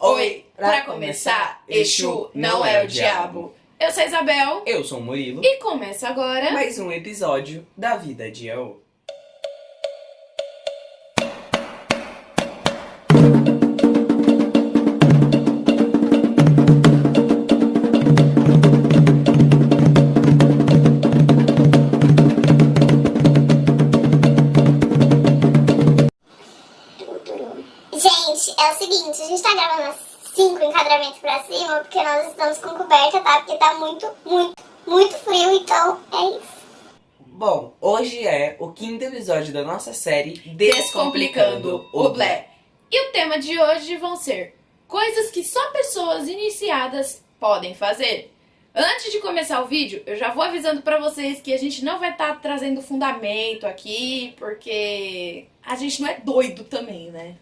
Oi, pra começar, Exu não é o diabo. Eu sou a Isabel Eu sou o Murilo. e começa agora. Mais um episódio da Vida de Eu. Seguinte, a gente tá gravando cinco enquadramentos pra cima porque nós estamos com coberta, tá? Porque tá muito, muito, muito frio, então é isso. Bom, hoje é o quinto episódio da nossa série Descomplicando o Blé. E o tema de hoje vão ser coisas que só pessoas iniciadas podem fazer. Antes de começar o vídeo, eu já vou avisando pra vocês que a gente não vai estar trazendo fundamento aqui, porque a gente não é doido também, né?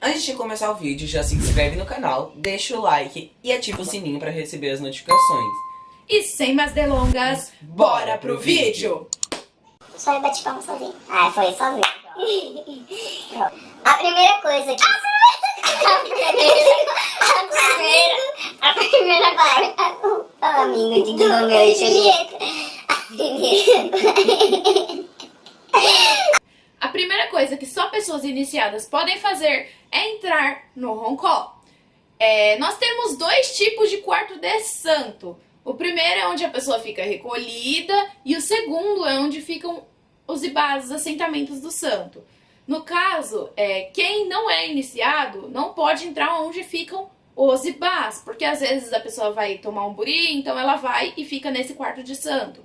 Antes de começar o vídeo, já se inscreve no canal, deixa o like e ativa o sininho pra receber as notificações. E sem mais delongas, bora pro vídeo! Só eu bati palma sozinho. Ah, foi sozinho. a primeira coisa que... A primeira... A primeira... A primeira. Ah, amigo de Romeu e Julieta. A primeira... Coisa que só pessoas iniciadas podem fazer é entrar no roncó. É, nós temos dois tipos de quarto de santo. O primeiro é onde a pessoa fica recolhida e o segundo é onde ficam os ibás, os assentamentos do santo. No caso, é, quem não é iniciado não pode entrar onde ficam os ibás, porque às vezes a pessoa vai tomar um buri, então ela vai e fica nesse quarto de santo.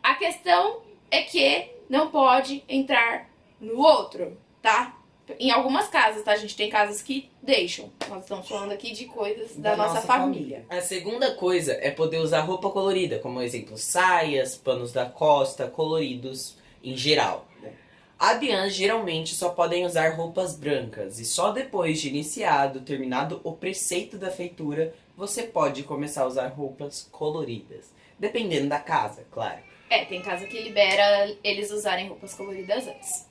A questão é que não pode entrar no outro, tá? Em algumas casas, tá? A gente tem casas que deixam. Nós estamos falando aqui de coisas da, nossa, família. A segunda coisa é poder usar roupa colorida, como exemplo, saias, panos da costa, coloridos em geral. Abiãs geralmente só podem usar roupas brancas e só depois de iniciado, terminado o preceito da feitura, você pode começar a usar roupas coloridas. Dependendo da casa, claro. É, tem casa que libera eles usarem roupas coloridas antes.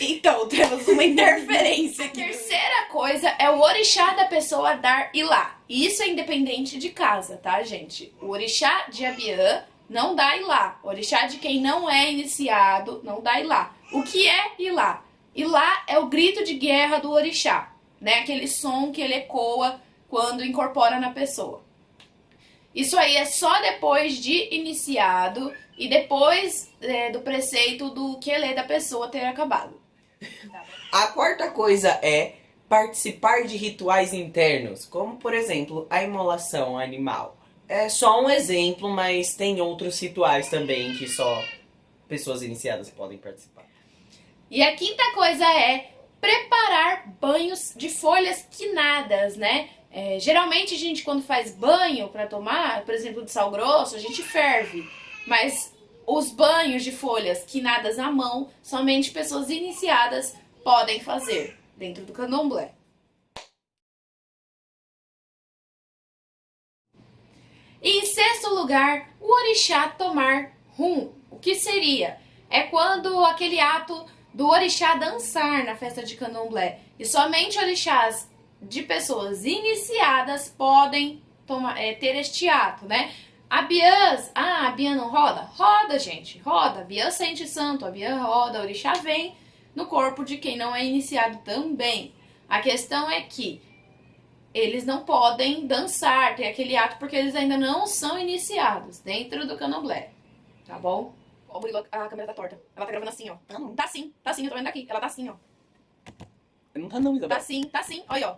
Então, temos uma interferência aqui. A terceira coisa é o orixá da pessoa dar ilá. E Isso é independente de casa, tá, gente? O orixá de Abiã não dá ilá. O orixá de quem não é iniciado não dá ilá. O que é ilá? Ilá é o grito de guerra do orixá, né? Aquele som que ele ecoa quando incorpora na pessoa. Isso aí é só depois de iniciado e depois é, do preceito do quelê da pessoa ter acabado. A quarta coisa é participar de rituais internos, como por exemplo a imolação animal. É só um exemplo, mas tem outros rituais também que só pessoas iniciadas podem participar. E a quinta coisa é preparar banhos de folhas quinadas, né? É, geralmente a gente quando faz banho para tomar, por exemplo, de sal grosso, a gente ferve. Mas os banhos de folhas quinadas à mão, somente pessoas iniciadas podem fazer dentro do candomblé. E em sexto lugar, o orixá tomar rum. O que seria? É quando aquele ato do orixá dançar na festa de candomblé. E somente orixás de pessoas iniciadas podem tomar, é, ter este ato, né? A Biãs, ah, a Biã não roda? Roda, gente, roda. A Biã sente santo, a Biã roda, o orixá vem no corpo de quem não é iniciado também. A questão é que eles não podem dançar, ter aquele ato, porque eles ainda não são iniciados dentro do candomblé, tá bom? Ó, Murilo, a câmera tá torta. Ela tá gravando assim, ó. Tá não. Tá sim, tá sim, eu tô vendo daqui. Ela tá assim, ó. Não tá não, Isabel. Tá sim, tá sim, olha, ó.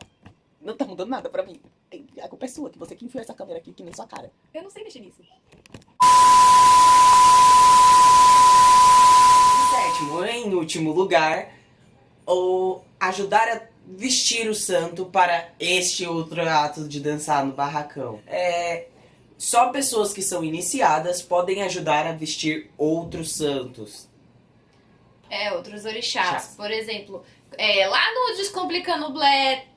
Não tá mudando nada pra mim. A culpa é sua, que você que enfiou essa câmera aqui que nem sua cara. Eu não sei mexer nisso. Em sétimo, em último lugar, o ajudar a vestir o santo para este outro ato de dançar no barracão. É, só pessoas que são iniciadas podem ajudar a vestir outros santos. É, outros orixás. Chás. Por exemplo, é, lá no Descomplicando Blé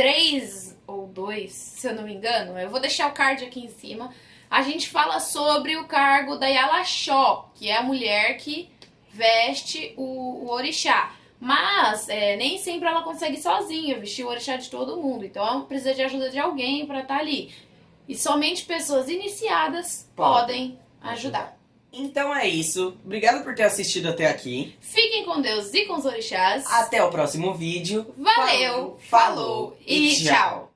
3 ou 2, se eu não me engano, eu vou deixar o card aqui em cima. A gente fala sobre o cargo da Yalaxó, que é a mulher que veste o, o orixá. Mas é, nem sempre ela consegue sozinha vestir o orixá de todo mundo. Então ela precisa de ajuda de alguém para estar ali. E somente pessoas iniciadas podem ajudar. Então é isso. Obrigado por ter assistido até aqui. Fiquem com Deus e com os orixás. Até o próximo vídeo. Valeu, falou e tchau.